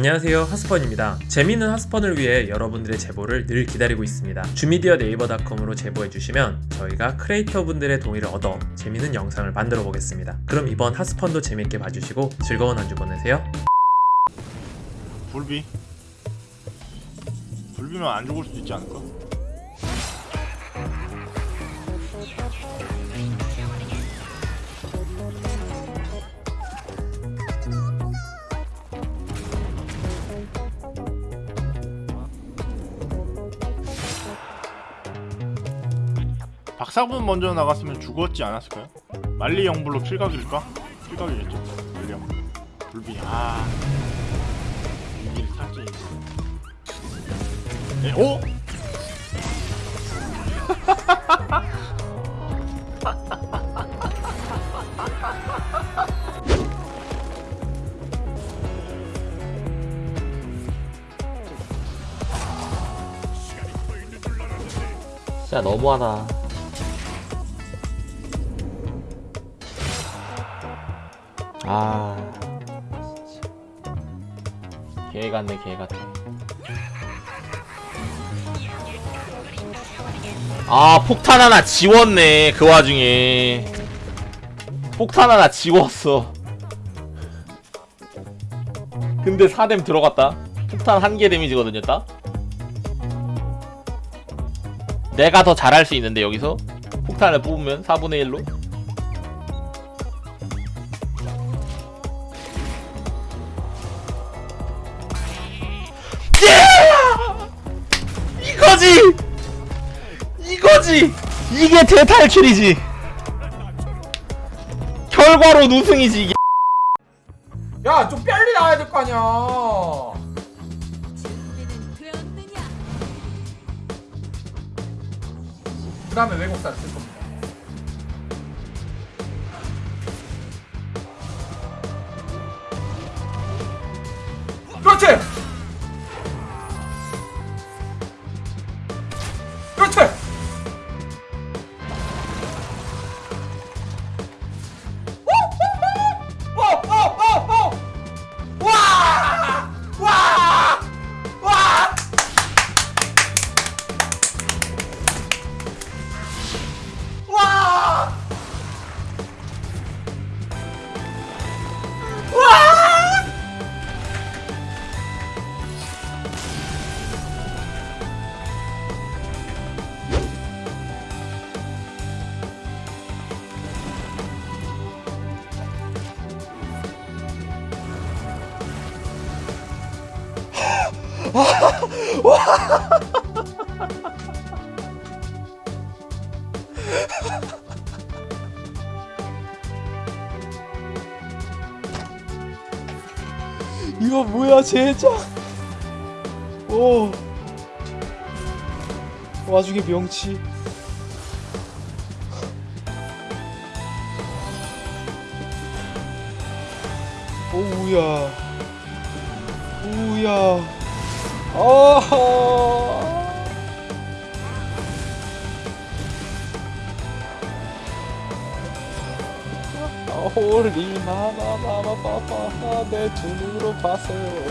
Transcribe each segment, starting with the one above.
안녕하세요. 하스펀입니다. 재미있는 하스펀을 위해 여러분들의 제보를 늘 기다리고 있습니다. 주미디어 네이버닷컴으로 제보해주시면 저희가 크리에이터 분들의 동의를 얻어 재미있는 영상을 만들어 보겠습니다. 그럼 이번 하스펀도 재밌게 봐주시고 즐거운 한 주 보내세요. 불비? 불비면 안 죽을 수도 있지 않을까? 박사군 먼저 나갔으면 죽었지 않았을까요? 말리 영블로 킬각일까? 킬각이겠죠 말리 영 불비 아 이길 살짝 네, 오? 진짜 너무하다. 아. 개 같네, 개 같아. 아, 폭탄 하나 지웠네, 그 와중에. 폭탄 하나 지웠어. 근데 4뎀 들어갔다. 폭탄 한 개 데미지거든요, 딱. 내가 더 잘할 수 있는데 여기서 폭탄을 뽑으면 4분의 1로 이거지 이거지 이게 대탈출이지 결과로 우승이지 이게 야, 좀 빨리 나와야 될 거 아니야. 그 다음에 외국사를 쓸 겁니다. 그렇지! 이거 뭐야 제작 오. 와중에 명치. 오우야. 오우야 아하 Holy mamamamamama 내 두 눈으로 봤어요.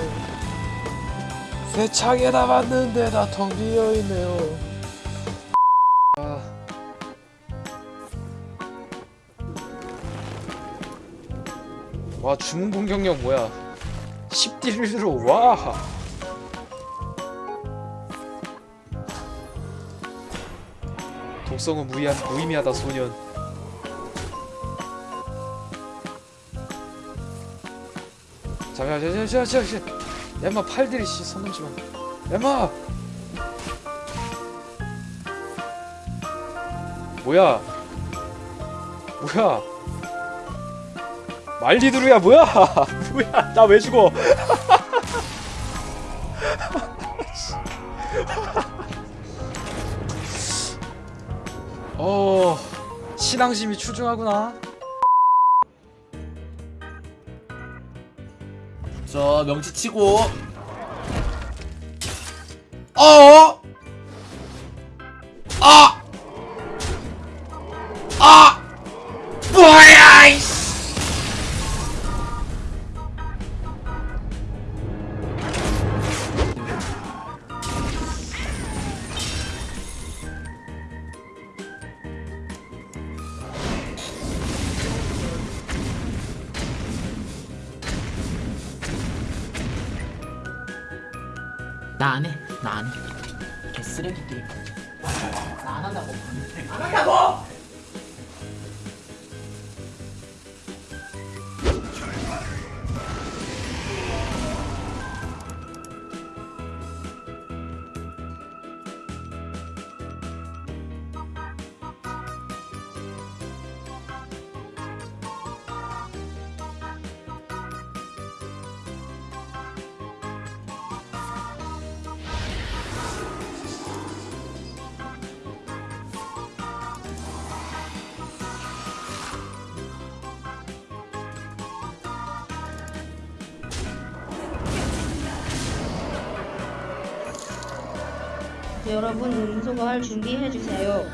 새 창에다 봤는데 다 텅 비어있네요. 아. 와 주문 공격력 뭐야? 10딜로 와 독성은 무의한, 무의미하다 소년. 잠깐만 잠깐만 잠깐만 잠깐만 엠마 팔들이 씨손 넘지마 엠마! 뭐야? 뭐야? 말리드루야 뭐야? 뭐야? 나 왜 죽어 어 신앙심이 추중하구나 저 명치 치고 어? 아! 아! 나안 해. 나 안 해. 개 쓰레기 게임. 나 안 한다고. 안 한다고! 여러분 음소거 할 준비해 주세요.